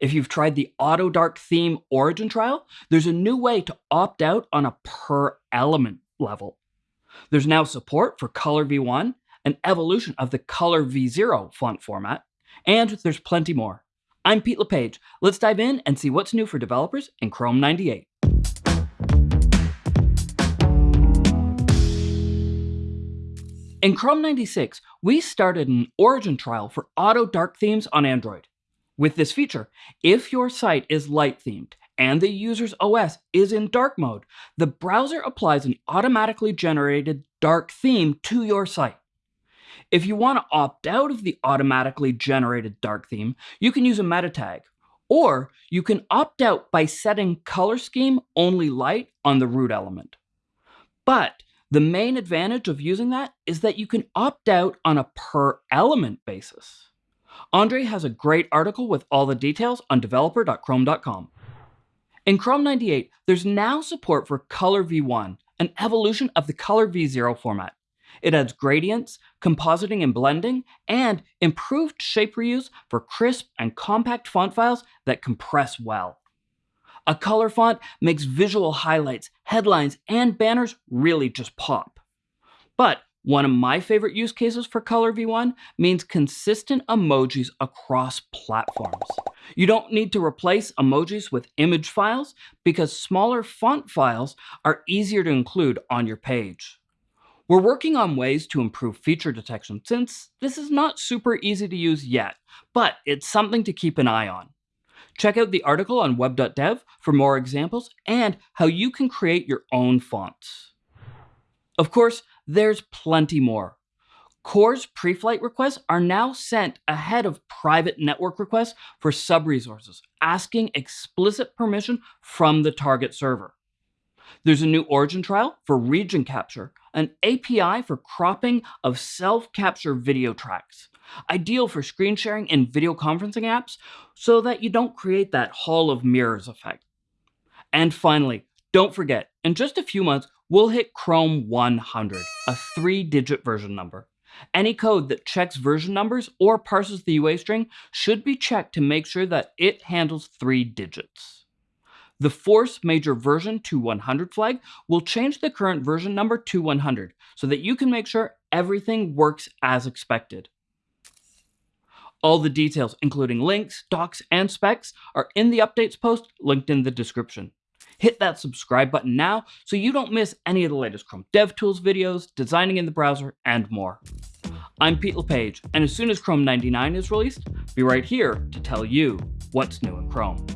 If you've tried the Auto Dark theme origin trial, there's a new way to opt out on a per element level. There's now support for COLRv1, an evolution of the COLRv0 font format, and there's plenty more. I'm Pete LePage. Let's dive in and see what's new for developers in Chrome 98. In Chrome 96, we started an origin trial for auto dark themes on Android. With this feature, if your site is light themed and the user's OS is in dark mode, the browser applies an automatically generated dark theme to your site. If you want to opt out of the automatically generated dark theme, you can use a meta tag, or you can opt out by setting color scheme only light on the root element. But the main advantage of using that is that you can opt out on a per element basis. Andre has a great article with all the details on developer.chrome.com. In Chrome 98, there's now support for COLRv1, an evolution of the COLRv0 format. It adds gradients, compositing and blending, and improved shape reuse for crisp and compact font files that compress well. A color font makes visual highlights, headlines, and banners really just pop. But one of my favorite use cases for COLRv1 means consistent emojis across platforms. You don't need to replace emojis with image files because smaller font files are easier to include on your page. We're working on ways to improve feature detection since this is not super easy to use yet, but it's something to keep an eye on. Check out the article on web.dev for more examples and how you can create your own fonts. Of course, there's plenty more. CORS pre-flight requests are now sent ahead of private network requests for sub-resources, asking explicit permission from the target server. There's a new origin trial for region capture, an API for cropping of self-capture video tracks, ideal for screen sharing in video conferencing apps so that you don't create that hall of mirrors effect. And finally, don't forget, in just a few months, we'll hit Chrome 100, a three-digit version number. Any code that checks version numbers or parses the UA string should be checked to make sure that it handles three digits. The force major version to 100 flag will change the current version number to 100 so that you can make sure everything works as expected. All the details, including links, docs, and specs, are in the updates post linked in the description. Hit that subscribe button now so you don't miss any of the latest Chrome DevTools videos, designing in the browser, and more. I'm Pete LePage, and as soon as Chrome 99 is released, be right here to tell you what's new in Chrome.